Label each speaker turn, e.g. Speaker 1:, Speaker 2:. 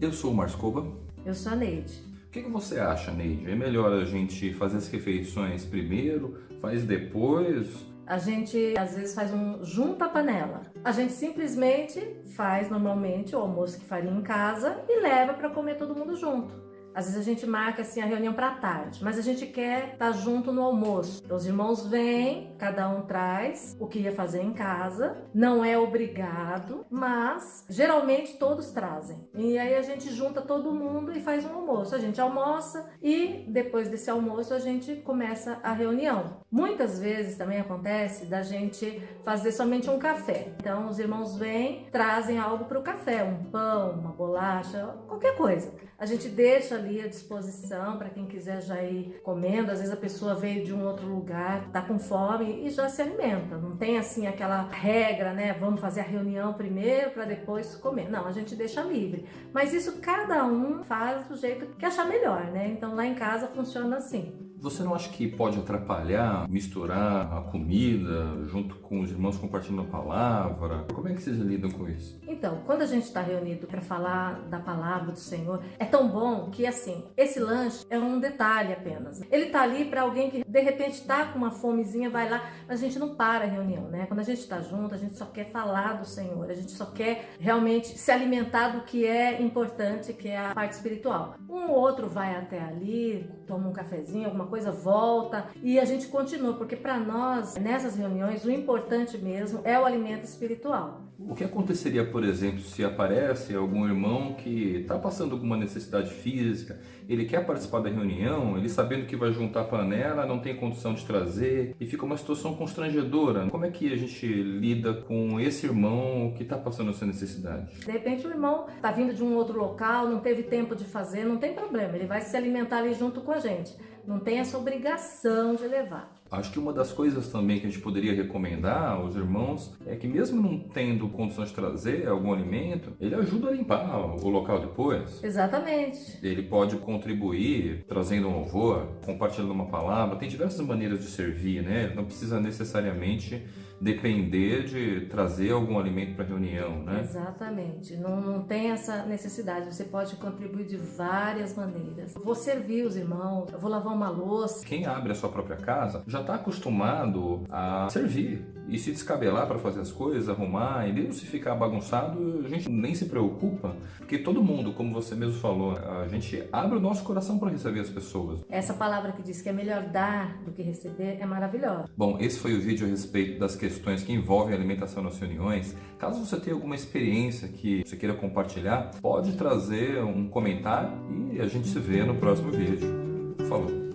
Speaker 1: Eu sou o Marscoba.
Speaker 2: Eu sou a Neide.
Speaker 1: O que, que você acha, Neide? É melhor a gente fazer as refeições primeiro, faz depois?
Speaker 2: A gente às vezes faz um junta panela. A gente simplesmente faz normalmente o almoço que faria em casa e leva para comer todo mundo junto. Às vezes a gente marca assim a reunião para tarde, mas a gente quer estar tá junto no almoço. Então, os irmãos vêm, cada um traz o que ia fazer em casa, não é obrigado, mas geralmente todos trazem. E aí a gente junta todo mundo e faz um almoço. A gente almoça e depois desse almoço a gente começa a reunião. Muitas vezes também acontece da gente fazer somente um café. Então os irmãos vêm, trazem algo para o café, um pão, uma bolacha, qualquer coisa. A gente deixa ali à disposição para quem quiser já ir comendo. Às vezes a pessoa veio de um outro lugar, está com fome e já se alimenta. Não tem assim aquela regra, né? Vamos fazer a reunião primeiro para depois comer. Não, a gente deixa livre. Mas isso cada um faz do jeito que achar melhor, né? Então lá em casa funciona assim.
Speaker 1: Você não acha que pode atrapalhar misturar a comida junto com os irmãos compartilhando a palavra? Como é que vocês lidam com isso?
Speaker 2: Então, quando a gente está reunido para falar da palavra do Senhor, é tão bom que assim, esse lanche é um detalhe apenas. Ele está ali para alguém que de repente está com uma fomezinha, vai lá, mas a gente não para a reunião, né? Quando a gente está junto, a gente só quer falar do Senhor, a gente só quer realmente se alimentar do que é importante, que é a parte espiritual. Um ou outro vai até ali, toma um cafezinho, alguma coisa, volta e a gente continua, porque para nós, nessas reuniões, o importante mesmo é o alimento espiritual.
Speaker 1: O que aconteceria, por exemplo, se aparece algum irmão que está passando alguma necessidade física, ele quer participar da reunião, ele sabendo que vai juntar panela, não tem condição de trazer e fica uma situação constrangedora. Como é que a gente lida com esse irmão que está passando essa necessidade?
Speaker 2: De repente o irmão está vindo de um outro local, não teve tempo de fazer, não tem problema, ele vai se alimentar ali junto com a gente. Não tem essa obrigação de levar.
Speaker 1: Acho que uma das coisas também que a gente poderia recomendar aos irmãos é que mesmo não tendo condições de trazer algum alimento, ele ajuda a limpar o local depois.
Speaker 2: Exatamente.
Speaker 1: Ele pode contribuir trazendo um louvor, compartilhando uma palavra. Tem diversas maneiras de servir, né? Não precisa necessariamente depender de trazer algum alimento para a reunião, né?
Speaker 2: Exatamente. Não, não tem essa necessidade. Você pode contribuir de várias maneiras. vou servir os irmãos, eu vou lavar uma louça.
Speaker 1: Quem abre a sua própria casa já está acostumado a servir e se descabelar para fazer as coisas, arrumar, e mesmo se ficar bagunçado, a gente nem se preocupa, porque todo mundo, como você mesmo falou, a gente abre o nosso coração para receber as pessoas.
Speaker 2: Essa palavra que diz que é melhor dar do que receber é maravilhosa.
Speaker 1: Bom, esse foi o vídeo a respeito das questões questões que envolvem alimentação nas reuniões, caso você tenha alguma experiência que você queira compartilhar, pode trazer um comentário e a gente se vê no próximo vídeo. Falou!